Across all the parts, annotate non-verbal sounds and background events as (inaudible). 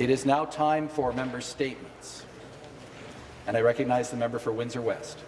It is now time for member statements. And I recognize the member for Windsor West.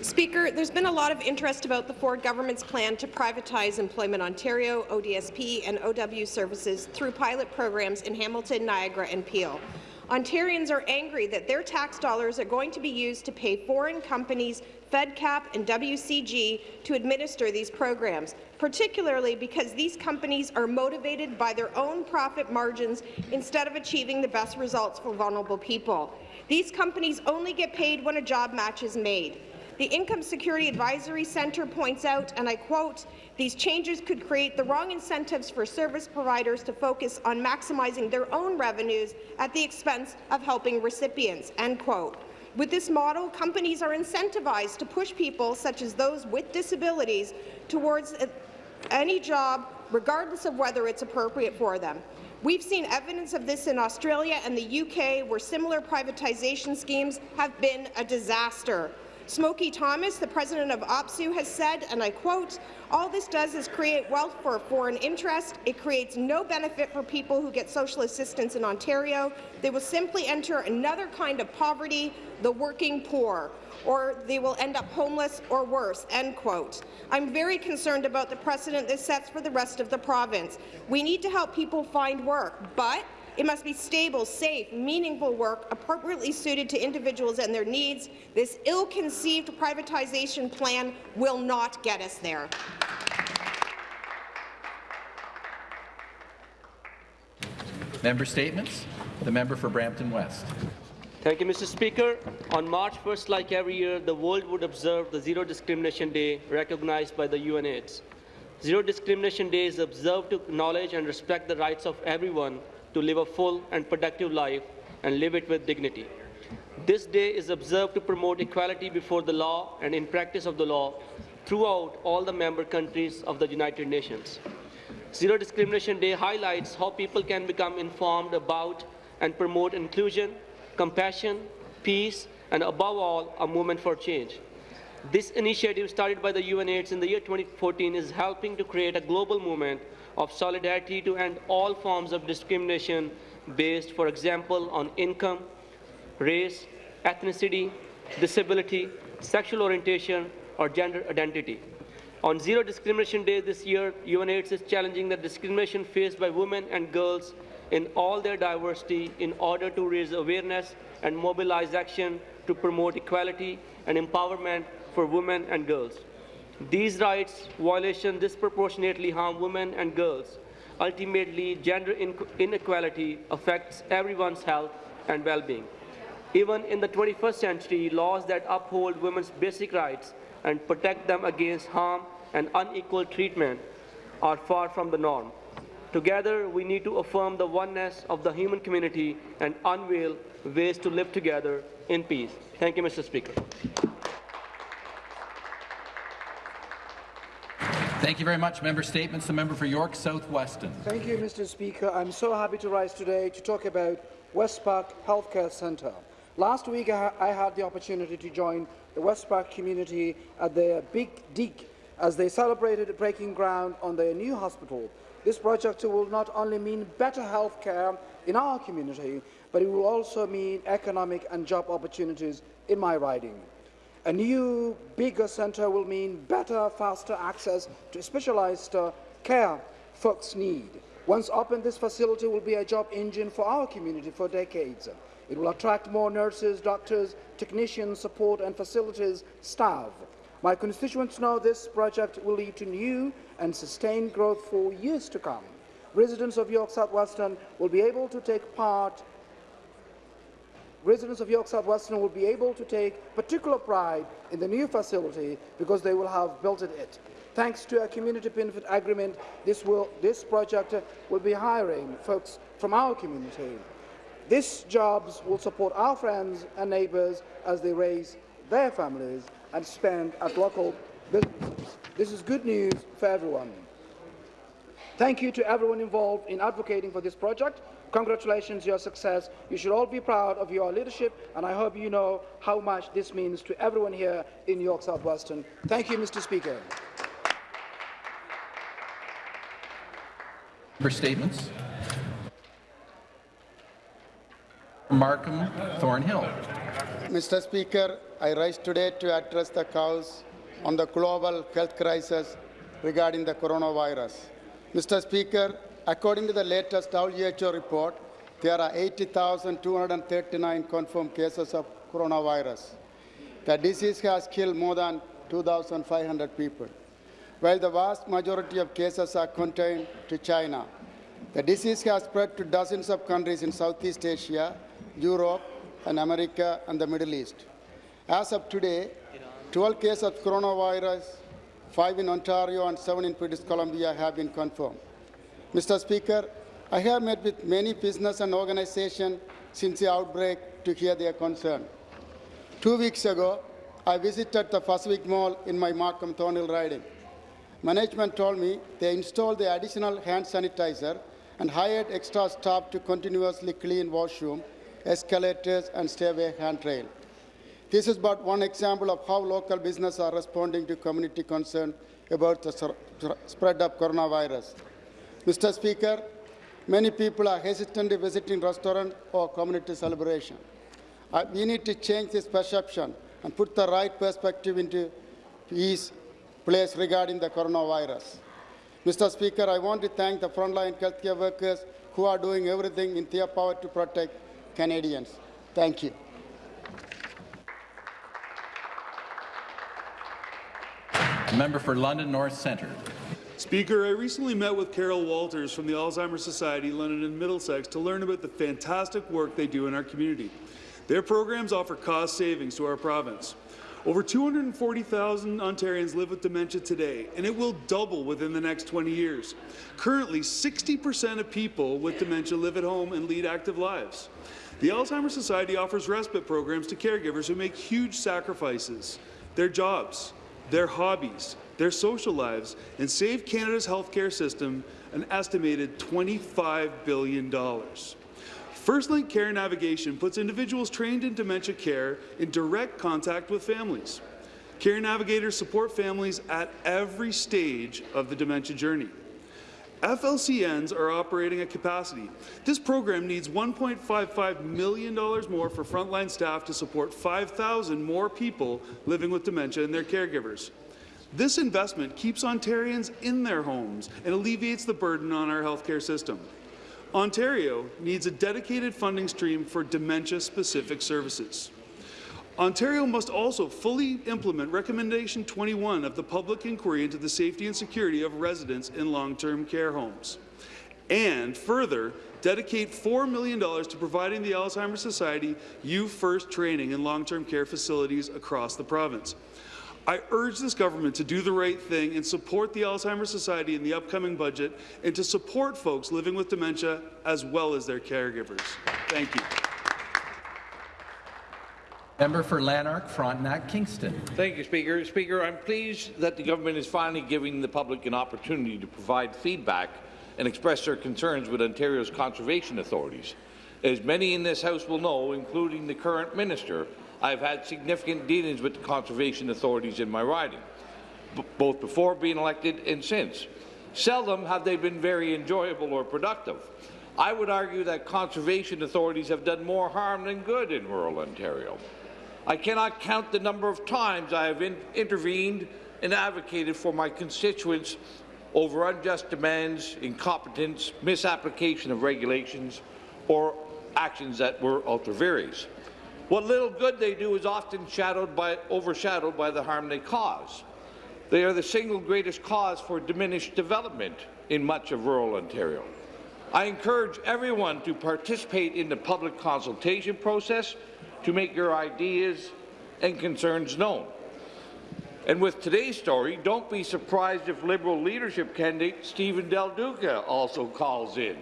Speaker, there's been a lot of interest about the Ford government's plan to privatize Employment Ontario, ODSP and OW services through pilot programs in Hamilton, Niagara and Peel. Ontarians are angry that their tax dollars are going to be used to pay foreign companies FedCap and WCG to administer these programs, particularly because these companies are motivated by their own profit margins instead of achieving the best results for vulnerable people. These companies only get paid when a job match is made. The Income Security Advisory Centre points out, and I quote, these changes could create the wrong incentives for service providers to focus on maximizing their own revenues at the expense of helping recipients, end quote. With this model, companies are incentivized to push people, such as those with disabilities, towards any job, regardless of whether it's appropriate for them. We've seen evidence of this in Australia and the UK, where similar privatization schemes have been a disaster. Smokey Thomas, the president of OPSEU, has said, and I quote, all this does is create wealth for foreign interest. It creates no benefit for people who get social assistance in Ontario. They will simply enter another kind of poverty, the working poor, or they will end up homeless or worse, end quote. I'm very concerned about the precedent this sets for the rest of the province. We need to help people find work, but it must be stable, safe, meaningful work appropriately suited to individuals and their needs. This ill-conceived privatization plan will not get us there. Member statements. The member for Brampton West. Thank you, Mr. Speaker. On March 1st, like every year, the world would observe the Zero Discrimination Day recognized by the UNAIDS. Zero Discrimination Day is observed to acknowledge and respect the rights of everyone to live a full and productive life and live it with dignity. This day is observed to promote equality before the law and in practice of the law throughout all the member countries of the United Nations. Zero Discrimination Day highlights how people can become informed about and promote inclusion, compassion, peace, and above all, a movement for change. This initiative started by the UNAIDS in the year 2014 is helping to create a global movement of solidarity to end all forms of discrimination based, for example, on income, race, ethnicity, disability, sexual orientation, or gender identity. On Zero Discrimination Day this year, UNAIDS is challenging the discrimination faced by women and girls in all their diversity in order to raise awareness and mobilize action to promote equality and empowerment for women and girls. These rights violations disproportionately harm women and girls. Ultimately, gender inequality affects everyone's health and well-being. Even in the 21st century, laws that uphold women's basic rights and protect them against harm and unequal treatment are far from the norm. Together, we need to affirm the oneness of the human community and unveil ways to live together in peace. Thank you, Mr. Speaker. Thank you very much. Member Statements. The member for York South Weston. Thank you, Mr. Speaker. I'm so happy to rise today to talk about West Park Healthcare Centre. Last week, I had the opportunity to join the West Park community at their Big Dig as they celebrated breaking ground on their new hospital. This project will not only mean better health care in our community, but it will also mean economic and job opportunities in my riding. A new, bigger centre will mean better, faster access to specialised uh, care folks need. Once open, this facility will be a job engine for our community for decades. It will attract more nurses, doctors, technicians, support and facilities staff. My constituents know this project will lead to new and sustained growth for years to come. Residents of York South Weston will be able to take part residents of York South Weston will be able to take particular pride in the new facility because they will have built it. Thanks to a community benefit agreement, this, will, this project will be hiring folks from our community. These jobs will support our friends and neighbours as they raise their families and spend at local businesses. This is good news for everyone. Thank you to everyone involved in advocating for this project. Congratulations, your success. You should all be proud of your leadership, and I hope you know how much this means to everyone here in York South Weston. Thank you, Mr. Speaker. For statements. Markham Thornhill. Mr. Speaker, I rise today to address the House on the global health crisis regarding the coronavirus. Mr. Speaker, according to the latest WHO report, there are 80,239 confirmed cases of coronavirus. The disease has killed more than 2,500 people. While the vast majority of cases are contained to China, the disease has spread to dozens of countries in Southeast Asia, Europe, and America and the Middle East. As of today, 12 cases of coronavirus, 5 in Ontario and 7 in British Columbia have been confirmed. Mr. Speaker, I have met with many business and organizations since the outbreak to hear their concern. Two weeks ago, I visited the Pacific Mall in my Markham Thornhill riding. Management told me they installed the additional hand sanitizer and hired extra staff to continuously clean washroom, escalators, and stairway handrail. This is but one example of how local businesses are responding to community concern about the spread of coronavirus. Mr. Speaker, many people are hesitantly visiting restaurant or community celebration. Uh, we need to change this perception and put the right perspective into place regarding the coronavirus. Mr. Speaker, I want to thank the frontline healthcare workers who are doing everything in their power to protect Canadians. Thank you. Member for London North Centre. Speaker, I recently met with Carol Walters from the Alzheimer's Society London and Middlesex to learn about the fantastic work they do in our community. Their programs offer cost savings to our province. Over 240,000 Ontarians live with dementia today, and it will double within the next 20 years. Currently, 60% of people with dementia live at home and lead active lives. The Alzheimer's Society offers respite programs to caregivers who make huge sacrifices, their jobs, their hobbies, their social lives, and save Canada's healthcare system an estimated $25 billion. FirstLink Care Navigation puts individuals trained in dementia care in direct contact with families. Care navigators support families at every stage of the dementia journey. FLCNs are operating at capacity. This program needs $1.55 million more for frontline staff to support 5,000 more people living with dementia and their caregivers. This investment keeps Ontarians in their homes and alleviates the burden on our healthcare system. Ontario needs a dedicated funding stream for dementia-specific services. Ontario must also fully implement Recommendation 21 of the Public Inquiry into the Safety and Security of Residents in Long-Term Care Homes, and further dedicate $4 million to providing the Alzheimer's Society U-First training in long-term care facilities across the province. I urge this government to do the right thing and support the Alzheimer's Society in the upcoming budget and to support folks living with dementia as well as their caregivers. Thank you. Member for Lanark, Frontenac, Kingston. Thank you, Speaker. Speaker, I'm pleased that the government is finally giving the public an opportunity to provide feedback and express their concerns with Ontario's conservation authorities. As many in this House will know, including the current minister, I've had significant dealings with the conservation authorities in my riding, both before being elected and since. Seldom have they been very enjoyable or productive. I would argue that conservation authorities have done more harm than good in rural Ontario. I cannot count the number of times I have in intervened and advocated for my constituents over unjust demands, incompetence, misapplication of regulations, or actions that were ultra vires. What little good they do is often shadowed by, overshadowed by the harm they cause. They are the single greatest cause for diminished development in much of rural Ontario. I encourage everyone to participate in the public consultation process to make your ideas and concerns known. And with today's story, don't be surprised if Liberal leadership candidate Stephen Del Duca also calls in.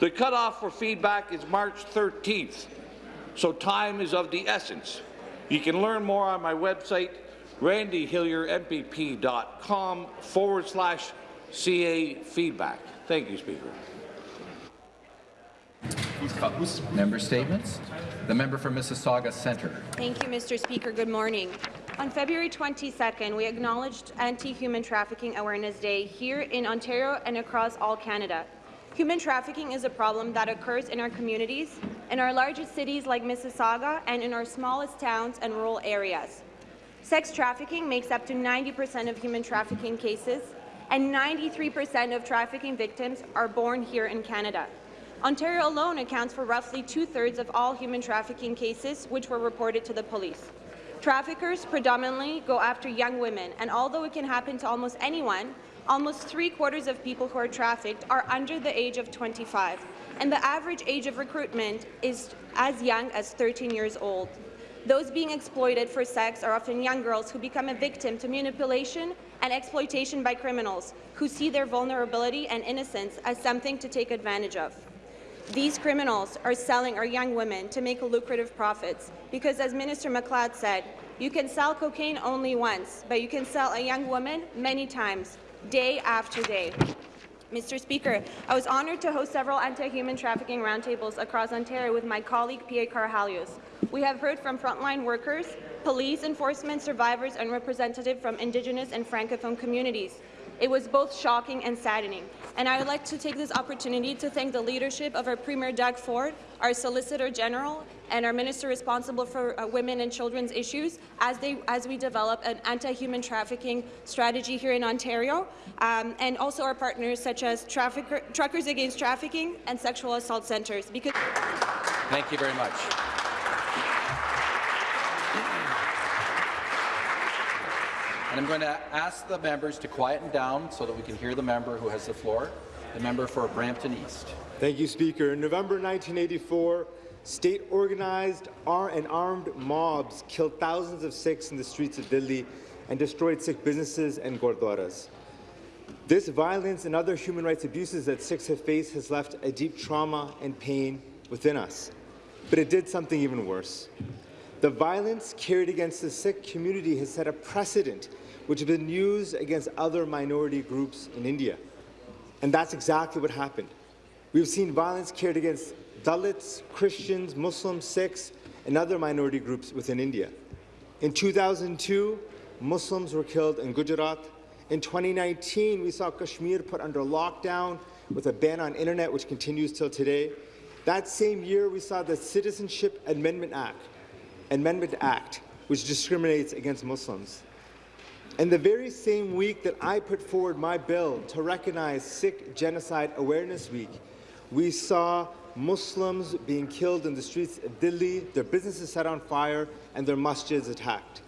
The cutoff for feedback is March 13th, so time is of the essence. You can learn more on my website, randyhilliermpp.com forward slash CA feedback. Thank you, Speaker. Member statements. The member for Mississauga Centre. Thank you, Mr. Speaker. Good morning. On February 22nd, we acknowledged Anti-Human Trafficking Awareness Day here in Ontario and across all Canada. Human trafficking is a problem that occurs in our communities in our largest cities like Mississauga and in our smallest towns and rural areas. Sex trafficking makes up to 90% of human trafficking cases, and 93% of trafficking victims are born here in Canada. Ontario alone accounts for roughly two-thirds of all human trafficking cases which were reported to the police. Traffickers predominantly go after young women, and although it can happen to almost anyone, almost three-quarters of people who are trafficked are under the age of 25, and the average age of recruitment is as young as 13 years old. Those being exploited for sex are often young girls who become a victim to manipulation and exploitation by criminals who see their vulnerability and innocence as something to take advantage of. These criminals are selling our young women to make lucrative profits because, as Minister MacLeod said, you can sell cocaine only once, but you can sell a young woman many times, day after day. Mr. Speaker, I was honoured to host several anti-human trafficking roundtables across Ontario with my colleague P.A. Karahalios. We have heard from frontline workers, police enforcement survivors and representatives from Indigenous and Francophone communities. It was both shocking and saddening, and I would like to take this opportunity to thank the leadership of our Premier Doug Ford, our Solicitor General, and our Minister responsible for uh, women and children's issues as, they, as we develop an anti-human trafficking strategy here in Ontario, um, and also our partners such as Truckers Against Trafficking and Sexual Assault Centres. Thank you very much. And I'm going to ask the members to quieten down so that we can hear the member who has the floor, the member for Brampton East. Thank you, Speaker. In November 1984, state-organized and armed mobs killed thousands of Sikhs in the streets of Delhi and destroyed Sikh businesses and gurdwaras. This violence and other human rights abuses that Sikhs have faced has left a deep trauma and pain within us. But it did something even worse. The violence carried against the Sikh community has set a precedent which has been used against other minority groups in India. And that's exactly what happened. We've seen violence carried against Dalits, Christians, Muslims, Sikhs, and other minority groups within India. In 2002, Muslims were killed in Gujarat. In 2019, we saw Kashmir put under lockdown with a ban on internet, which continues till today. That same year, we saw the Citizenship Amendment Act, Amendment Act, which discriminates against Muslims. And the very same week that I put forward my bill to recognize Sikh Genocide Awareness Week, we saw Muslims being killed in the streets of Delhi, their businesses set on fire, and their masjids attacked.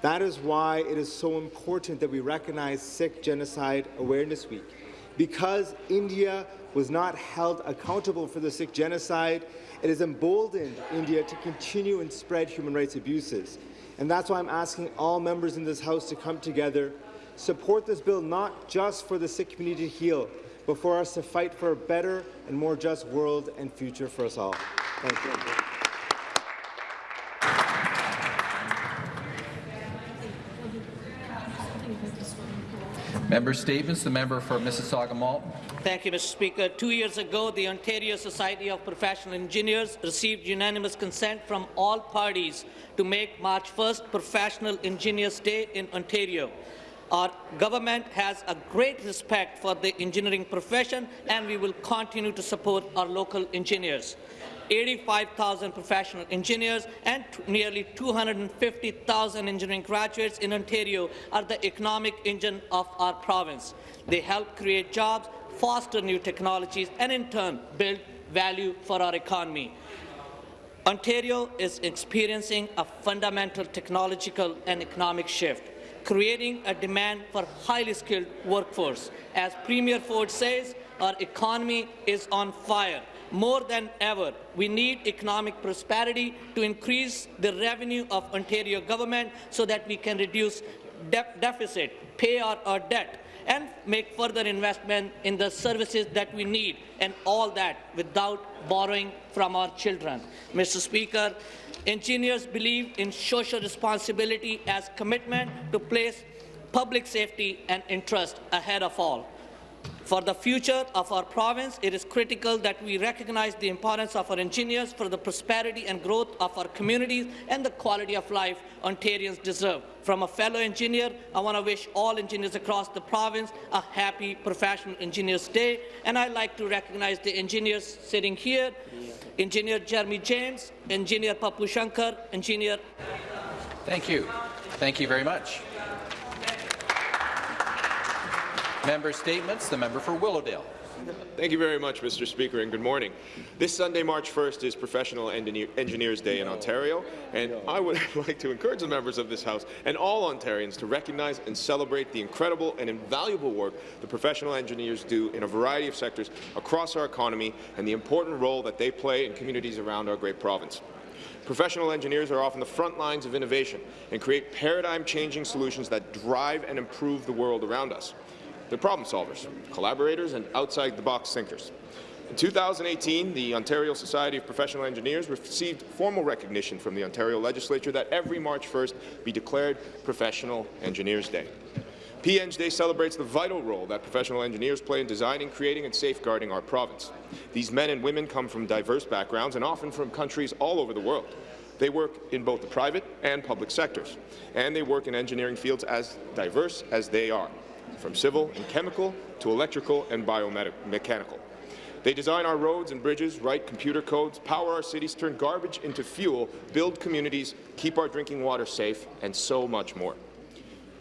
That is why it is so important that we recognize Sikh Genocide Awareness Week. Because India was not held accountable for the Sikh genocide, it has emboldened India to continue and spread human rights abuses. And that's why I'm asking all members in this House to come together, support this bill not just for the Sikh community to heal, but for us to fight for a better and more just world and future for us all. Thank you. Member statements. The member for Mississauga Malton. Thank you, Mr. Speaker. Two years ago, the Ontario Society of Professional Engineers received unanimous consent from all parties to make March 1st Professional Engineers Day in Ontario. Our government has a great respect for the engineering profession, and we will continue to support our local engineers. 85,000 professional engineers and nearly 250,000 engineering graduates in Ontario are the economic engine of our province. They help create jobs, foster new technologies, and in turn build value for our economy. Ontario is experiencing a fundamental technological and economic shift, creating a demand for highly skilled workforce. As Premier Ford says, our economy is on fire. More than ever, we need economic prosperity to increase the revenue of Ontario government so that we can reduce de deficit, pay our, our debt, and make further investment in the services that we need, and all that without borrowing from our children. Mr. Speaker, engineers believe in social responsibility as commitment to place public safety and interest ahead of all. For the future of our province, it is critical that we recognize the importance of our engineers for the prosperity and growth of our communities and the quality of life Ontarians deserve. From a fellow engineer, I want to wish all engineers across the province a happy Professional Engineers Day, and I'd like to recognize the engineers sitting here, Engineer Jeremy James, Engineer Papu Shankar, Engineer Thank you. Thank you very much. Member statements. The member for Willowdale. Thank you very much, Mr. Speaker, and good morning. This Sunday, March 1st, is Professional Engineers Day in Ontario, and I would (laughs) like to encourage the members of this House and all Ontarians to recognize and celebrate the incredible and invaluable work the professional engineers do in a variety of sectors across our economy and the important role that they play in communities around our great province. Professional engineers are often the front lines of innovation and create paradigm-changing solutions that drive and improve the world around us. They're problem solvers, collaborators, and outside-the-box thinkers. In 2018, the Ontario Society of Professional Engineers received formal recognition from the Ontario Legislature that every March 1st be declared Professional Engineers Day. PEng Day celebrates the vital role that professional engineers play in designing, creating and safeguarding our province. These men and women come from diverse backgrounds and often from countries all over the world. They work in both the private and public sectors, and they work in engineering fields as diverse as they are, from civil and chemical to electrical and biomechanical. They design our roads and bridges, write computer codes, power our cities, turn garbage into fuel, build communities, keep our drinking water safe, and so much more.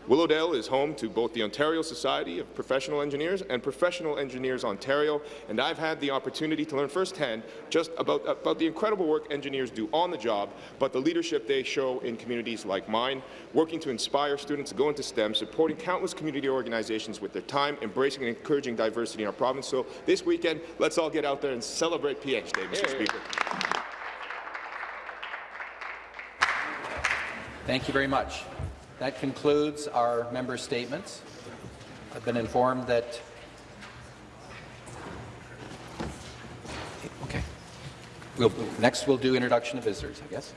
Willowdale is home to both the Ontario Society of Professional Engineers and Professional Engineers Ontario, and I've had the opportunity to learn firsthand just about, about the incredible work engineers do on the job, but the leadership they show in communities like mine, working to inspire students to go into STEM, supporting countless community organizations with their time, embracing and encouraging diversity in our province. So this weekend, let's all get out there and celebrate PH Day, Mr. Speaker. Thank you very much. That concludes our member statements. I've been informed that. Okay. We'll, next, we'll do introduction of visitors, I guess.